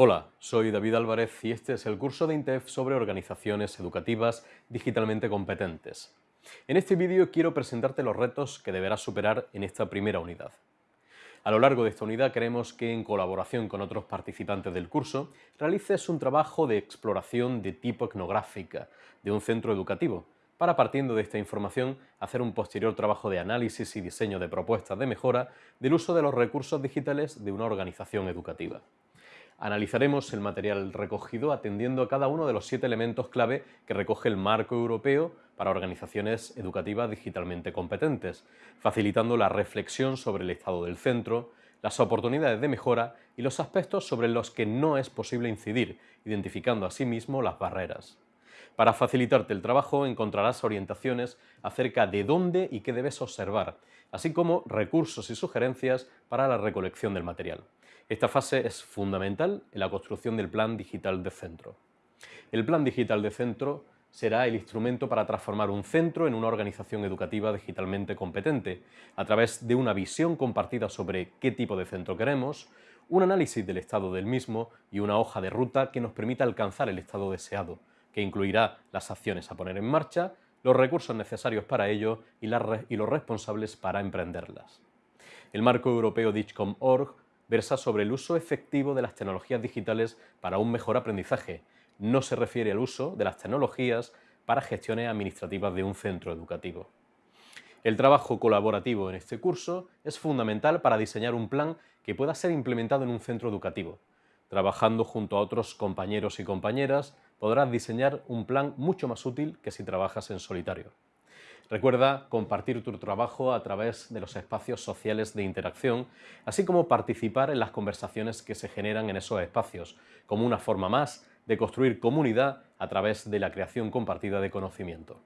Hola, soy David Álvarez y este es el curso de INTEF sobre organizaciones educativas digitalmente competentes. En este vídeo quiero presentarte los retos que deberás superar en esta primera unidad. A lo largo de esta unidad queremos que, en colaboración con otros participantes del curso, realices un trabajo de exploración de tipo etnográfica de un centro educativo, para partiendo de esta información hacer un posterior trabajo de análisis y diseño de propuestas de mejora del uso de los recursos digitales de una organización educativa. Analizaremos el material recogido atendiendo a cada uno de los siete elementos clave que recoge el marco europeo para organizaciones educativas digitalmente competentes, facilitando la reflexión sobre el estado del centro, las oportunidades de mejora y los aspectos sobre los que no es posible incidir, identificando asimismo las barreras. Para facilitarte el trabajo encontrarás orientaciones acerca de dónde y qué debes observar, así como recursos y sugerencias para la recolección del material. Esta fase es fundamental en la construcción del Plan Digital de Centro. El Plan Digital de Centro será el instrumento para transformar un centro en una organización educativa digitalmente competente, a través de una visión compartida sobre qué tipo de centro queremos, un análisis del estado del mismo y una hoja de ruta que nos permita alcanzar el estado deseado, que incluirá las acciones a poner en marcha, los recursos necesarios para ello y, los responsables para emprenderlas. El marco europeo DIGCOM.org versa sobre el uso efectivo de las tecnologías digitales para un mejor aprendizaje. No se refiere al uso de las tecnologías para gestiones administrativas de un centro educativo. El trabajo colaborativo en este curso es fundamental para diseñar un plan que pueda ser implementado en un centro educativo. Trabajando junto a otros compañeros y compañeras, podrás diseñar un plan mucho más útil que si trabajas en solitario. Recuerda compartir tu trabajo a través de los espacios sociales de interacción, así como participar en las conversaciones que se generan en esos espacios, como una forma más de construir comunidad a través de la creación compartida de conocimiento.